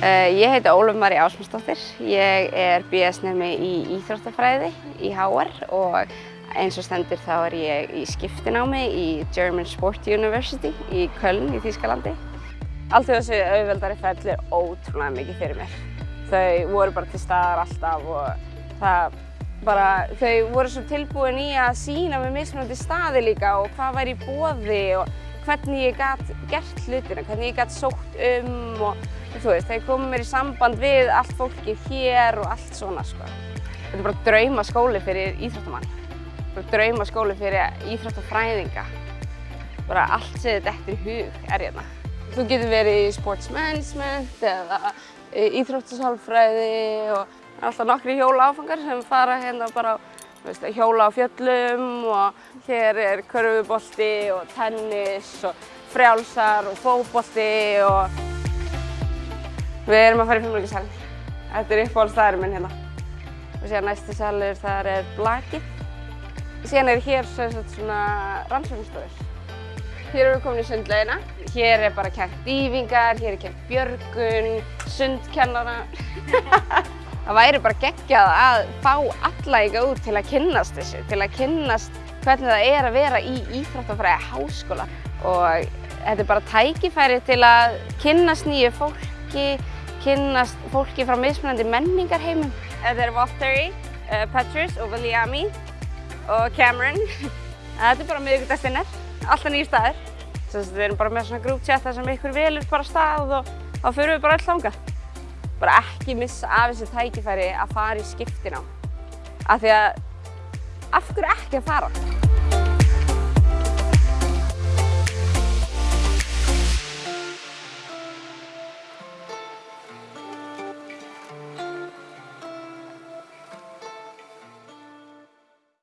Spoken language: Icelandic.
Uh, ég heiti Ólaf Mari Ásmundsdóttir. Ég er BS-nemi í Íþróttafræði í HR og eins og stendur þá er ég í skiptinámi í German Sport University í Köln í Þýskalandi. Allt þessu auðveldari ferli er ótrúlega mikið fyrir mér. Þau voru bara til staðar alltaf og það bara, þau voru svo tilbúin í að sína með mismunandi staði líka og hvað væri í bóði og hvernig ég gætt gert hlutina, hvernig ég gætt sótt um og þú veist, þeir komið mér í samband við allt fólkið hér og allt svona sko. Þetta er bara drauma skóli fyrir íþróttamann, bara drauma skóli fyrir íþróttafræðinga, bara allt sem þetta eftir hug er hérna. Þú getur verið í sports management eða íþróttasálfræði og alltaf nokkri hjóla áfangar sem fara hérna bara veist, hjóla á fjöllum og hér er körfubolti og tennis og frjálsar og fókbolti og við erum að fara í fimmleikasalinn. Þetta er uppáhaldstæðurinn minn hérna. Og síðan næsti salur þar er blakið. Síðan er hér svona rannsóknstofur. Hér erum við komin í sundlaugina. Hér er bara kært dýfingar, hér er kært björgun, sundkennara. Það væri bara geggjað að fá alla ykkar út til að kynnast þessu, til að kynnast hvernig það er að vera í Íþróttafræði háskóla. Og þetta er bara tækifæri til að kynnast nýju fólki, kynnast fólki frá mismunandi menningarheimum. Þetta er Valtteri, uh, Petrus og Viliami og Cameron. Þetta er bara miðugdagstinnar, alltaf nýjir staðir. Við erum bara með svona þar sem ykkur velur bara stað og þá förum við bara öll þangað. Bara ekki missa af þessu tækifæri að fara í skiptina. Af því að, af hverju ekki að fara?